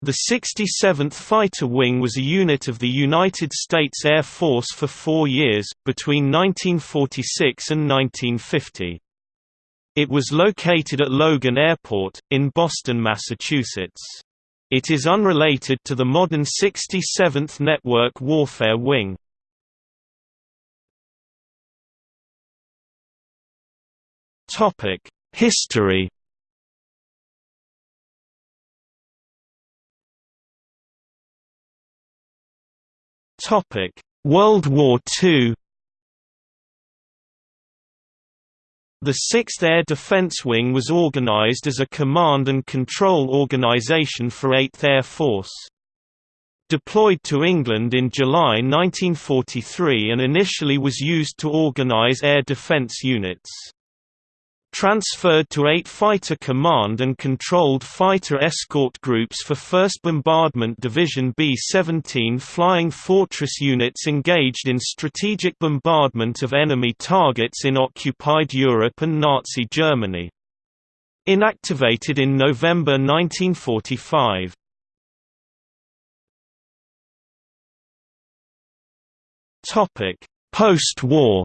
The 67th Fighter Wing was a unit of the United States Air Force for four years, between 1946 and 1950. It was located at Logan Airport, in Boston, Massachusetts. It is unrelated to the modern 67th Network Warfare Wing. History World War II The 6th Air Defense Wing was organized as a command and control organization for 8th Air Force. Deployed to England in July 1943 and initially was used to organize air defense units transferred to 8 Fighter Command and controlled fighter escort groups for 1st Bombardment Division B-17 Flying Fortress units engaged in strategic bombardment of enemy targets in occupied Europe and Nazi Germany. Inactivated in November 1945. Post-war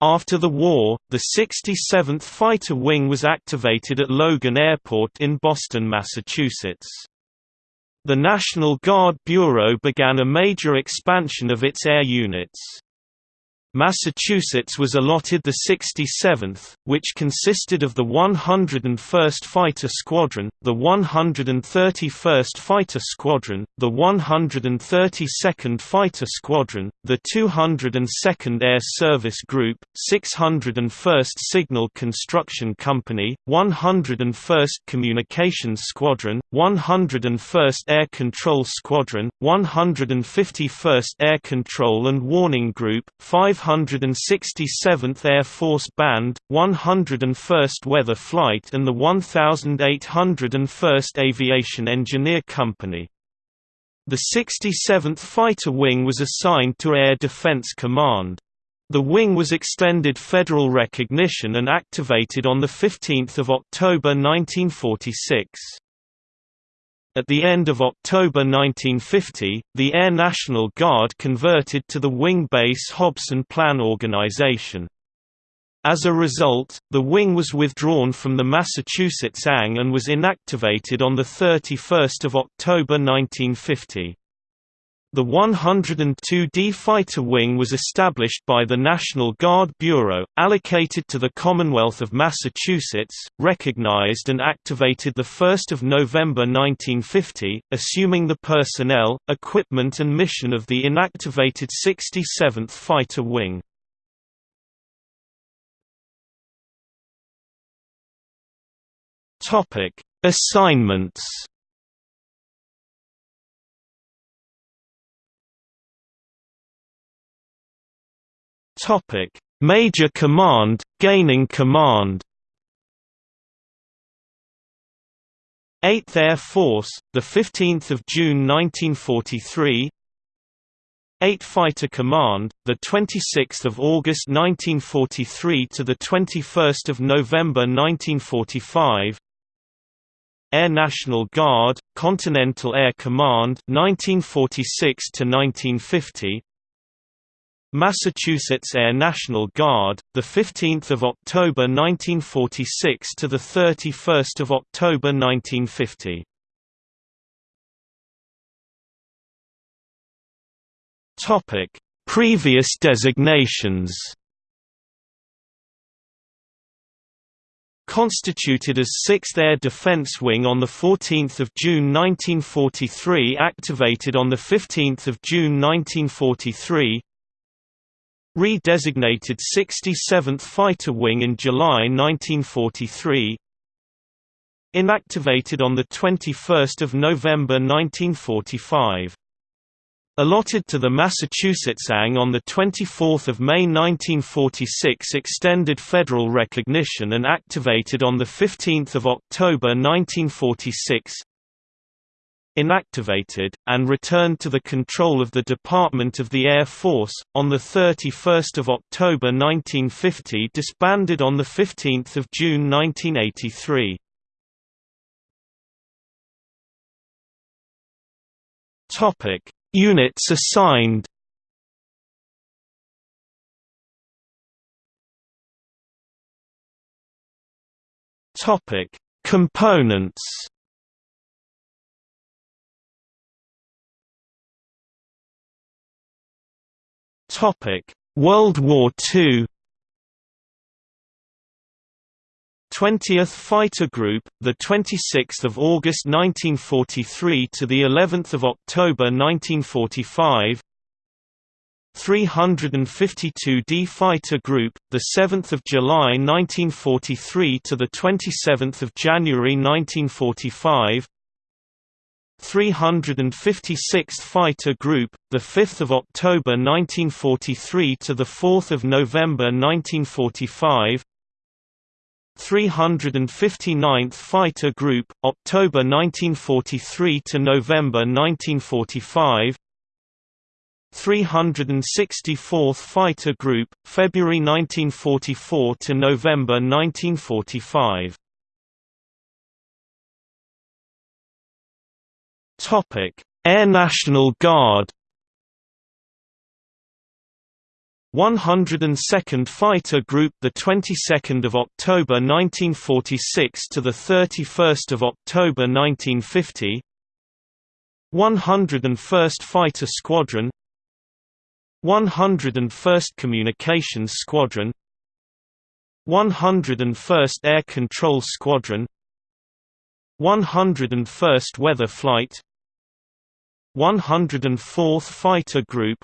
After the war, the 67th Fighter Wing was activated at Logan Airport in Boston, Massachusetts. The National Guard Bureau began a major expansion of its air units. Massachusetts was allotted the 67th, which consisted of the 101st Fighter Squadron, the 131st Fighter Squadron, the 132nd Fighter Squadron, the 202nd Air Service Group, 601st Signal Construction Company, 101st Communications Squadron, 101st Air Control Squadron, 151st Air Control and Warning Group, 567th Air Force Band, 101st Weather Flight and the 1801st Aviation Engineer Company. The 67th Fighter Wing was assigned to Air Defense Command. The wing was extended federal recognition and activated on 15 October 1946. At the end of October 1950, the Air National Guard converted to the Wing Base Hobson Plan Organization. As a result, the wing was withdrawn from the Massachusetts ANG and was inactivated on 31 October 1950. The 102d Fighter Wing was established by the National Guard Bureau, allocated to the Commonwealth of Massachusetts, recognized and activated 1 November 1950, assuming the personnel, equipment and mission of the inactivated 67th Fighter Wing. Assignments Topic: Major Command, gaining command. 8th Air Force, the 15th of June 1943. 8 Fighter Command, the 26th of August 1943 to the 21st of November 1945. Air National Guard, Continental Air Command 1946 to 1950 Massachusetts Air National Guard, the 15th of October 1946 to the 31st of October 1950. Topic: Previous designations. Constituted as 6th Air Defense Wing on 14 June 1943 activated on 15 June 1943 Redesignated 67th Fighter Wing in July 1943 Inactivated on 21 November 1945 Allotted to the Massachusetts ANG on 24 May 1946 extended federal recognition and activated on 15 October 1946 inactivated, and returned to the control of the Department of the Air Force, on 31 October 1950 disbanded on 15 June 1983. Units assigned Components World War II 20th Fighter Group, the 26th of August 1943 to the 11th of October 1945. 352d Fighter Group, the 7th of July 1943 to the 27th of January 1945. 356th Fighter Group, the 5th of October 1943 to the 4th of November 1945. 359th Fighter Group, October 1943 to November 1945. 364th Fighter Group, February 1944 to November 1945. Topic: Air National Guard 102nd Fighter Group the 22nd of October 1946 to the 31st of October 1950 101st Fighter Squadron 101st Communications Squadron 101st Air Control Squadron 101st Weather Flight 104th Fighter Group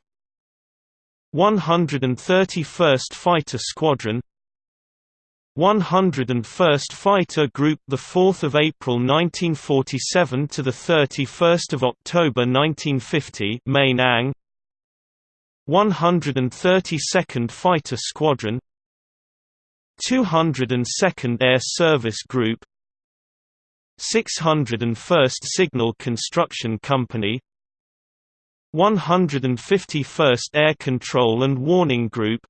131st Fighter Squadron 101st Fighter Group the 4th of April 1947 to the 31st of October 1950 Maine ANG 132nd Fighter Squadron 202nd Air Service Group 601st Signal Construction Company 151st Air Control and Warning Group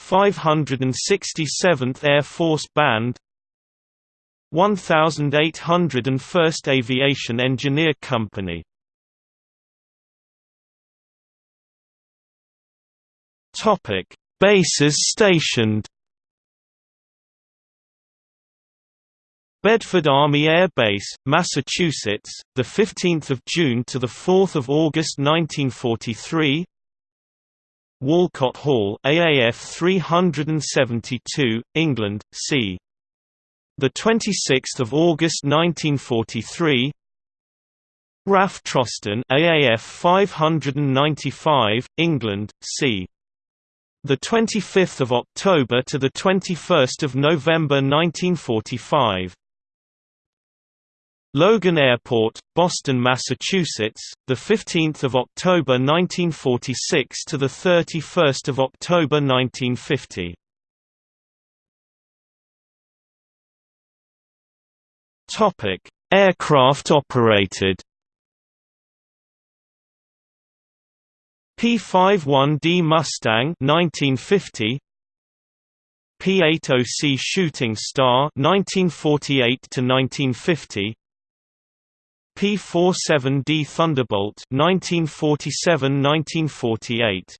567th Air Force Band 1801st Aviation Engineer Company. Bases stationed Bedford Army Air Base, Massachusetts, the 15th of June to the 4th of August 1943. Walcot Hall, AAF 372, England, c. The 26th of August 1943. RAF Troston, AAF 595, England, c. The 25th of October to the 21st of November 1945. Logan Airport, Boston, Massachusetts, the 15th of October 1946 to the 31st of October 1950. Topic: Aircraft operated. P-51D Mustang 1950 P-80C Shooting Star 1948 to 1950 P-47D Thunderbolt 1947–1948